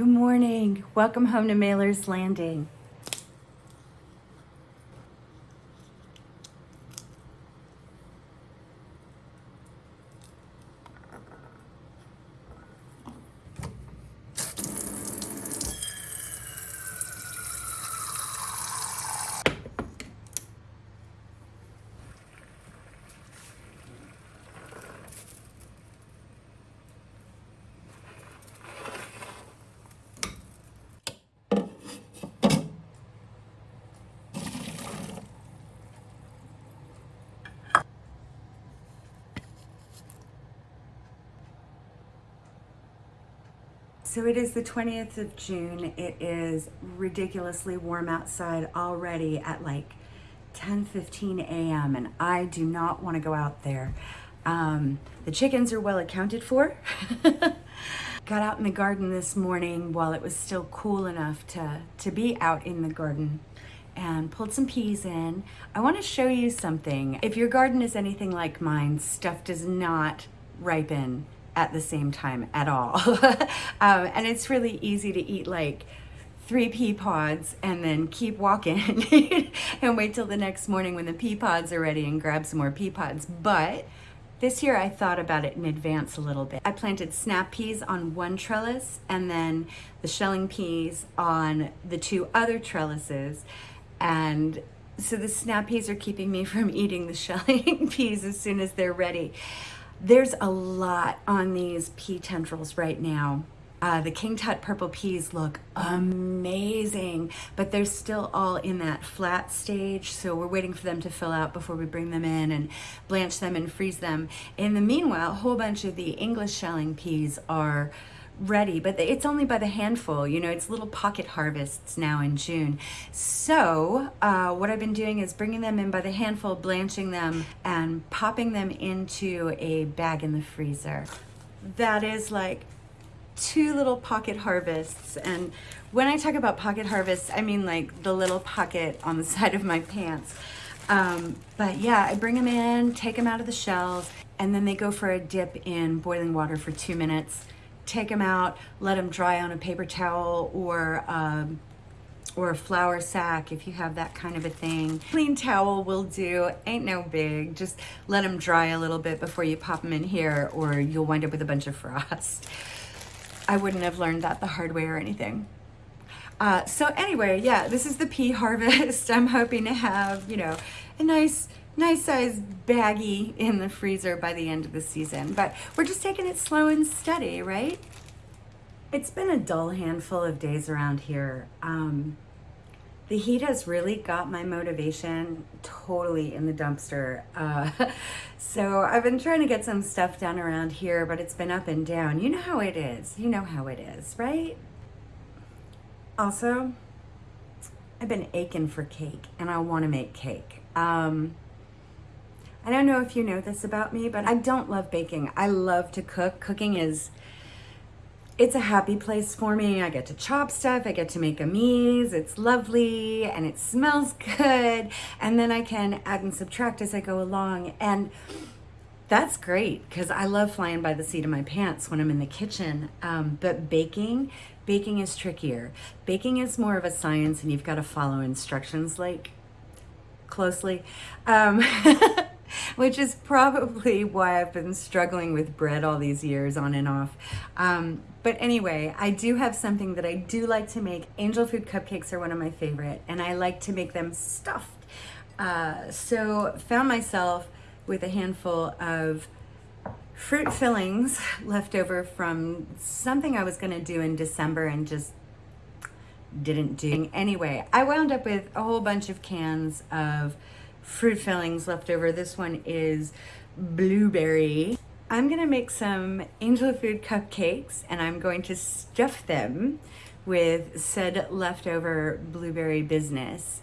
Good morning. Welcome home to Mailer's Landing. So it is the 20th of June. It is ridiculously warm outside already at like 10, 15 a.m. and I do not want to go out there. Um, the chickens are well accounted for. Got out in the garden this morning while it was still cool enough to, to be out in the garden and pulled some peas in. I want to show you something. If your garden is anything like mine, stuff does not ripen at the same time at all. um, and it's really easy to eat like three pea pods and then keep walking and wait till the next morning when the pea pods are ready and grab some more pea pods. But this year I thought about it in advance a little bit. I planted snap peas on one trellis and then the shelling peas on the two other trellises. And so the snap peas are keeping me from eating the shelling peas as soon as they're ready. There's a lot on these pea tendrils right now. Uh, the King Tut purple peas look amazing, but they're still all in that flat stage. So we're waiting for them to fill out before we bring them in and blanch them and freeze them. In the meanwhile, a whole bunch of the English shelling peas are ready, but it's only by the handful. You know, it's little pocket harvests now in June. So uh, what I've been doing is bringing them in by the handful, blanching them, and popping them into a bag in the freezer. That is like two little pocket harvests. And when I talk about pocket harvests, I mean like the little pocket on the side of my pants. Um, but yeah, I bring them in, take them out of the shells, and then they go for a dip in boiling water for two minutes take them out, let them dry on a paper towel or um, or a flour sack if you have that kind of a thing. Clean towel will do, ain't no big. Just let them dry a little bit before you pop them in here or you'll wind up with a bunch of frost. I wouldn't have learned that the hard way or anything. Uh, so anyway, yeah, this is the pea harvest. I'm hoping to have, you know, a nice nice size baggie in the freezer by the end of the season. But we're just taking it slow and steady, right? It's been a dull handful of days around here. Um, the heat has really got my motivation totally in the dumpster. Uh, so I've been trying to get some stuff done around here, but it's been up and down. You know how it is. You know how it is, right? Also, I've been aching for cake and I want to make cake. Um, I don't know if you know this about me, but I don't love baking. I love to cook. Cooking is, it's a happy place for me. I get to chop stuff, I get to make a mise, it's lovely, and it smells good, and then I can add and subtract as I go along. And that's great because I love flying by the seat of my pants when I'm in the kitchen. Um, but baking, baking is trickier. Baking is more of a science and you've got to follow instructions like closely. Um, which is probably why I've been struggling with bread all these years on and off. Um, but anyway, I do have something that I do like to make. Angel food cupcakes are one of my favorite, and I like to make them stuffed. Uh, so found myself with a handful of fruit fillings left over from something I was going to do in December and just didn't do. Anyway, I wound up with a whole bunch of cans of fruit fillings left over. This one is blueberry. I'm gonna make some angel food cupcakes and I'm going to stuff them with said leftover blueberry business.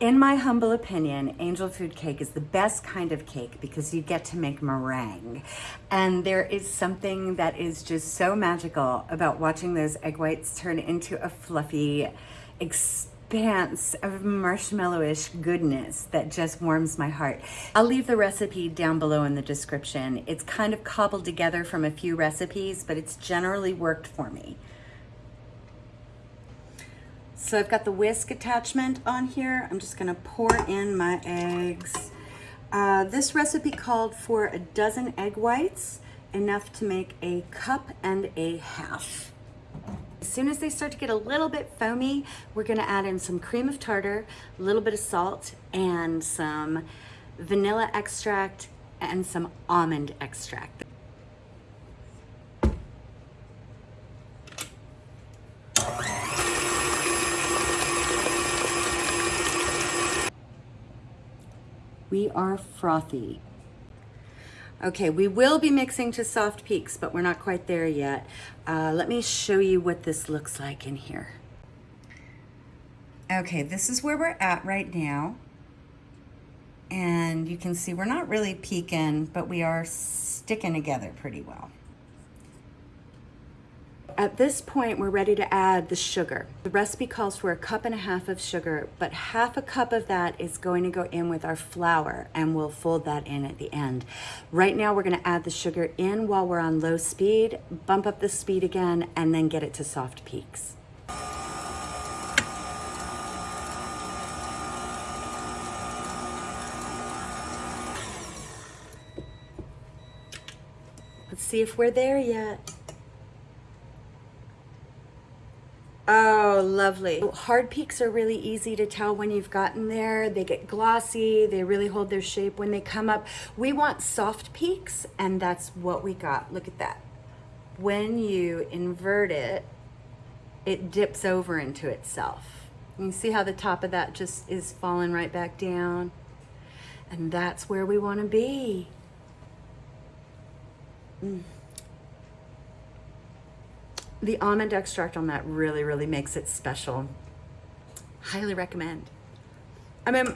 In my humble opinion, angel food cake is the best kind of cake because you get to make meringue. And there is something that is just so magical about watching those egg whites turn into a fluffy, expanse of marshmallowish goodness that just warms my heart. I'll leave the recipe down below in the description. It's kind of cobbled together from a few recipes, but it's generally worked for me. So I've got the whisk attachment on here. I'm just gonna pour in my eggs. Uh, this recipe called for a dozen egg whites, enough to make a cup and a half. As soon as they start to get a little bit foamy, we're gonna add in some cream of tartar, a little bit of salt, and some vanilla extract and some almond extract. We are frothy. Okay, we will be mixing to soft peaks, but we're not quite there yet. Uh, let me show you what this looks like in here. Okay, this is where we're at right now. And you can see we're not really peaking, but we are sticking together pretty well. At this point, we're ready to add the sugar. The recipe calls for a cup and a half of sugar, but half a cup of that is going to go in with our flour and we'll fold that in at the end. Right now, we're gonna add the sugar in while we're on low speed, bump up the speed again, and then get it to soft peaks. Let's see if we're there yet. Oh, lovely. Hard peaks are really easy to tell when you've gotten there. They get glossy, they really hold their shape when they come up. We want soft peaks, and that's what we got. Look at that. When you invert it, it dips over into itself. You see how the top of that just is falling right back down? And that's where we want to be. Mm the almond extract on that really, really makes it special. Highly recommend. I mean,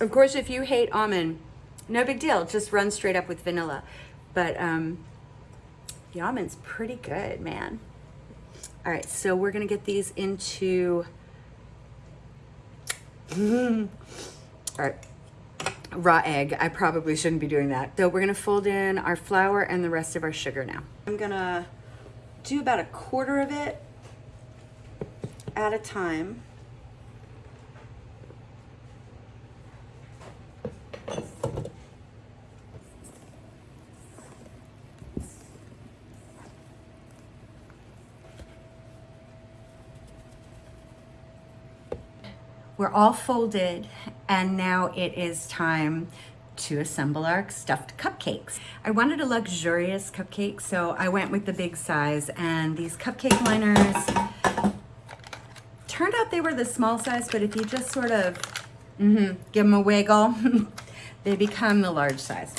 of course, if you hate almond, no big deal. Just run straight up with vanilla. But um, the almond's pretty good, man. All right, so we're gonna get these into, all right, raw egg. I probably shouldn't be doing that. So we're gonna fold in our flour and the rest of our sugar now. I'm gonna do about a quarter of it at a time. We're all folded and now it is time to assemble our stuffed cupcakes. I wanted a luxurious cupcake, so I went with the big size and these cupcake liners turned out they were the small size, but if you just sort of mm -hmm, give them a wiggle, they become the large size.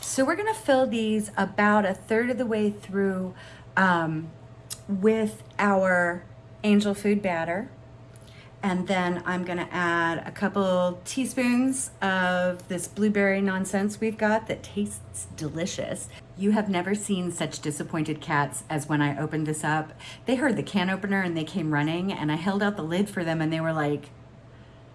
So we're gonna fill these about a third of the way through um, with our angel food batter. And then I'm gonna add a couple teaspoons of this blueberry nonsense we've got that tastes delicious. You have never seen such disappointed cats as when I opened this up. They heard the can opener and they came running and I held out the lid for them and they were like,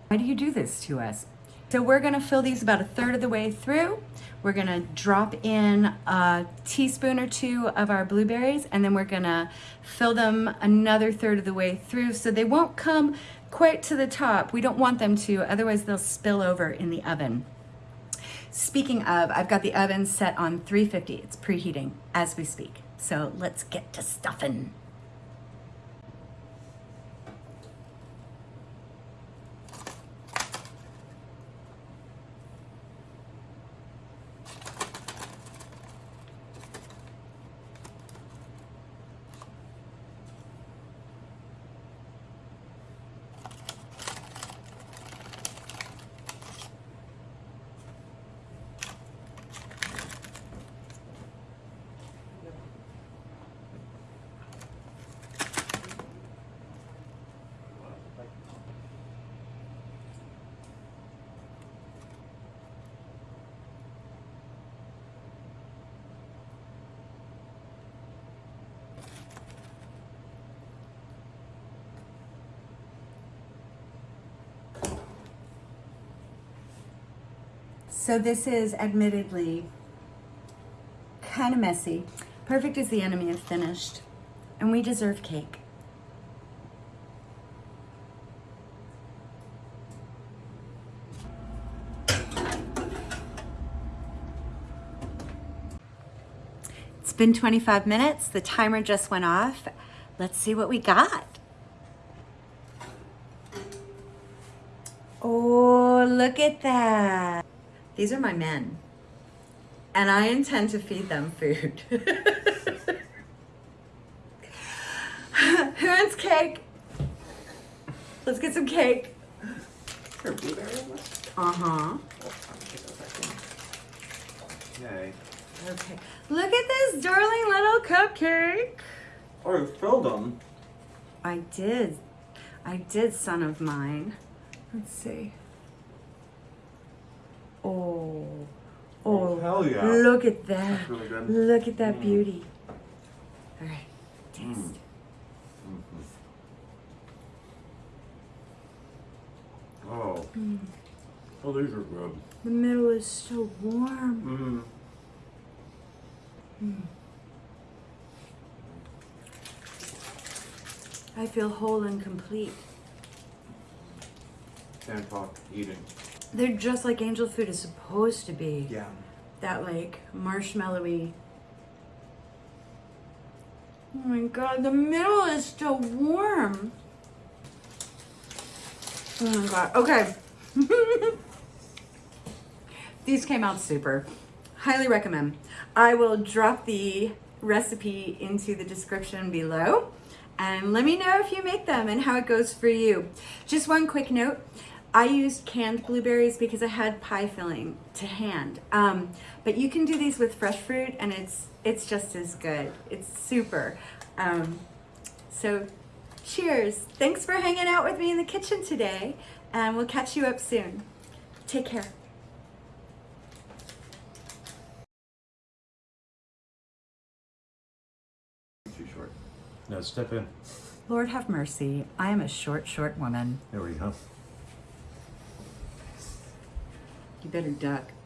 why do you do this to us? So we're gonna fill these about a third of the way through. We're gonna drop in a teaspoon or two of our blueberries and then we're gonna fill them another third of the way through so they won't come quite to the top. We don't want them to, otherwise they'll spill over in the oven. Speaking of, I've got the oven set on 350. It's preheating as we speak. So let's get to stuffing. So this is admittedly kind of messy. Perfect is the enemy of finished. And we deserve cake. It's been 25 minutes. The timer just went off. Let's see what we got. Oh, look at that. These are my men. And I intend to feed them food. Who wants cake? Let's get some cake. Is there a blueberry in this? Uh-huh. I'm taking a second. Yay. Okay. Look at this darling little cupcake. Oh, you filled them. I did. I did, son of mine. Let's see. Oh. Oh, hell yeah. Look at that. Really. Look at that Mm. beauty. All right. Taste. Mm. Oh. Mm. Oh, these are good. The middle is so warm. Mm. I feel whole and complete. Can't talk eating. They're just like angel food is supposed to be. Yeah. That like marshmallowy. Oh my god, the middle is still warm. Oh my god. Okay. These came out super. Highly recommend. I will drop the recipe into the description below and let me know if you make them and how it goes for you. Just one quick note. I used canned blueberries because I had pie filling to hand. Um, but you can do these with fresh fruit and it's it's just as good. It's super. Um, so cheers. Thanks for hanging out with me in the kitchen today and we'll catch you up soon. Take care. Too short. No, step in. Lord have mercy. I am a short, short woman. There we go. You better duck.